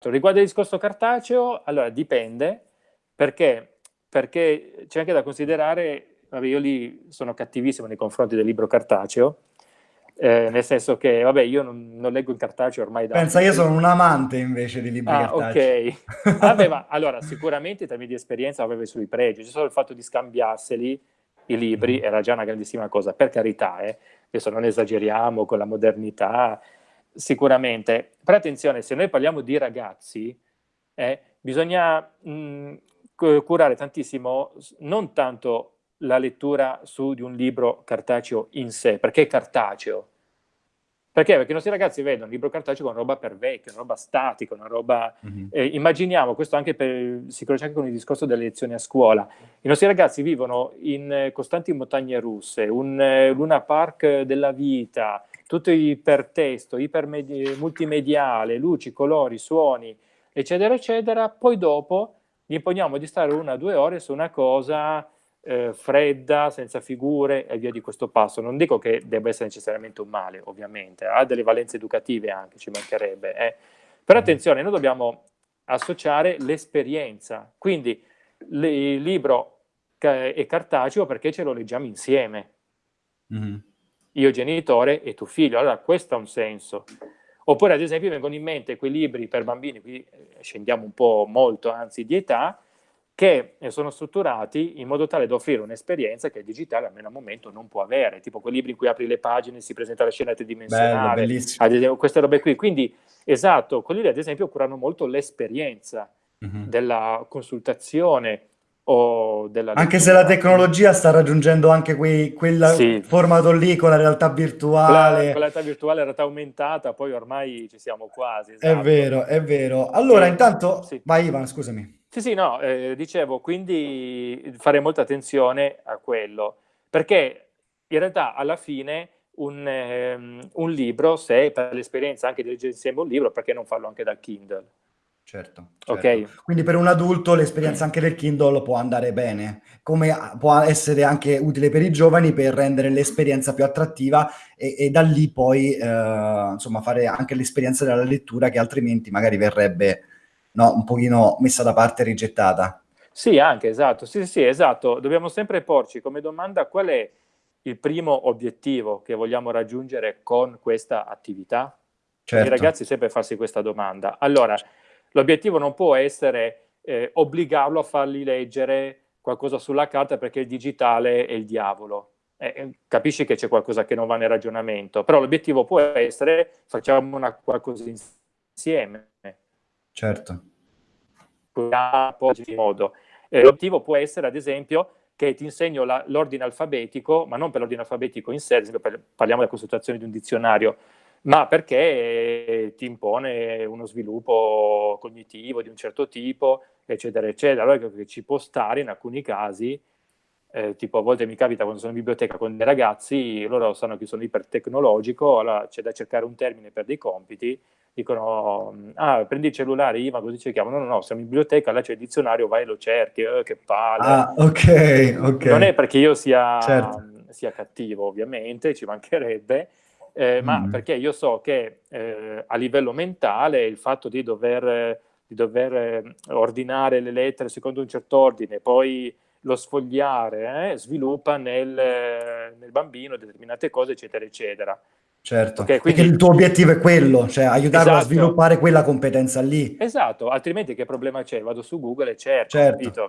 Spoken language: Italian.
Riguardo il discorso cartaceo, allora dipende, perché, perché c'è anche da considerare, vabbè, io lì sono cattivissimo nei confronti del libro cartaceo, eh, nel senso che, vabbè, io non, non, leggo in cartaceo ormai da... Pensa, io sono un amante invece di libri ah, cartacei. ok. vabbè, ma, allora, sicuramente in termini di esperienza avevo sui pregi, c'è solo il fatto di scambiarseli, i libri, mm. era già una grandissima cosa, per carità, eh, adesso non esageriamo con la modernità, sicuramente. Però attenzione, se noi parliamo di ragazzi, eh, bisogna mh, curare tantissimo non tanto la lettura su di un libro cartaceo in sé, perché è cartaceo. Perché? Perché i nostri ragazzi vedono il libro cartaceo una roba per vecchio, una roba statica, una roba... Mm -hmm. eh, immaginiamo, questo anche per, si conosce anche con il discorso delle lezioni a scuola, i nostri ragazzi vivono in eh, costanti montagne russe, un eh, Luna Park della vita, tutto ipertesto, multimediale, luci, colori, suoni, eccetera, eccetera, poi dopo gli imponiamo di stare una o due ore su una cosa eh, fredda, senza figure e via di questo passo. Non dico che debba essere necessariamente un male, ovviamente, ha delle valenze educative anche, ci mancherebbe. Eh. Però mm. attenzione, noi dobbiamo associare l'esperienza, quindi il libro è cartaceo perché ce lo leggiamo insieme. Mm -hmm io genitore e tu figlio, allora questo ha un senso. Oppure ad esempio vengono in mente quei libri per bambini, qui eh, scendiamo un po' molto anzi di età, che sono strutturati in modo tale da offrire un'esperienza che il digitale almeno al momento non può avere, tipo quei libri in cui apri le pagine si presenta la scena tridimensionale, Bello, queste robe qui. Quindi, esatto, quelli ad esempio curano molto l'esperienza mm -hmm. della consultazione, anche se la tecnologia sta raggiungendo anche quel sì. formato lì con la realtà virtuale. Con la, realtà virtuale, la realtà aumentata, poi ormai ci siamo quasi. Esatto. È vero, è vero. Allora, e, intanto... Sì. Vai Ivan, scusami. Sì, sì, no, eh, dicevo, quindi fare molta attenzione a quello, perché in realtà alla fine un, eh, un libro, se per l'esperienza anche di leggere insieme un libro, perché non farlo anche dal Kindle? Certo, certo. Okay. Quindi per un adulto l'esperienza anche del Kindle può andare bene, come può essere anche utile per i giovani per rendere l'esperienza più attrattiva e, e, da lì poi eh, insomma fare anche l'esperienza della lettura che altrimenti magari verrebbe no, un pochino messa da parte e rigettata. Sì, anche, esatto. Sì, sì, esatto. Dobbiamo sempre porci come domanda qual è il primo obiettivo che vogliamo raggiungere con questa attività? Certo. I ragazzi sempre farsi questa domanda. Allora, L'obiettivo non può essere eh, obbligarlo a fargli leggere qualcosa sulla carta perché il digitale è il diavolo. Eh, eh capisci che c'è qualcosa che non va nel ragionamento, però l'obiettivo può essere facciamo una, qualcosa insieme. Certo. Eh, l'obiettivo può essere, ad esempio, che ti insegno l'ordine alfabetico, ma non per l'ordine alfabetico in sé, ad esempio per, parliamo della consultazione di un dizionario, ma perché ti impone uno sviluppo cognitivo di un certo tipo, eccetera, eccetera. Allora che ci può stare in alcuni casi, eh, tipo a volte mi capita quando sono in biblioteca con dei ragazzi, loro sanno che sono ipertecnologico, allora c'è da cercare un termine per dei compiti, dicono, ah, prendi il cellulare, Ivan, così cerchiamo. No, no, no, siamo in biblioteca, là c'è il dizionario, vai e lo cerchi, eh, che palle. Ah, ok, ok. Non è perché io sia, certo. sia cattivo, ovviamente, ci mancherebbe, eh, ma mm. perché io so che eh, a livello mentale il fatto di dover, di dover eh, ordinare le lettere secondo un certo ordine, poi lo sfogliare, eh, sviluppa nel, nel, bambino determinate cose, eccetera, eccetera. Certo, okay, quindi... perché il tuo obiettivo è quello, cioè aiutarlo esatto. a sviluppare quella competenza lì. Esatto, altrimenti che problema c'è? Vado su Google e cerco, certo.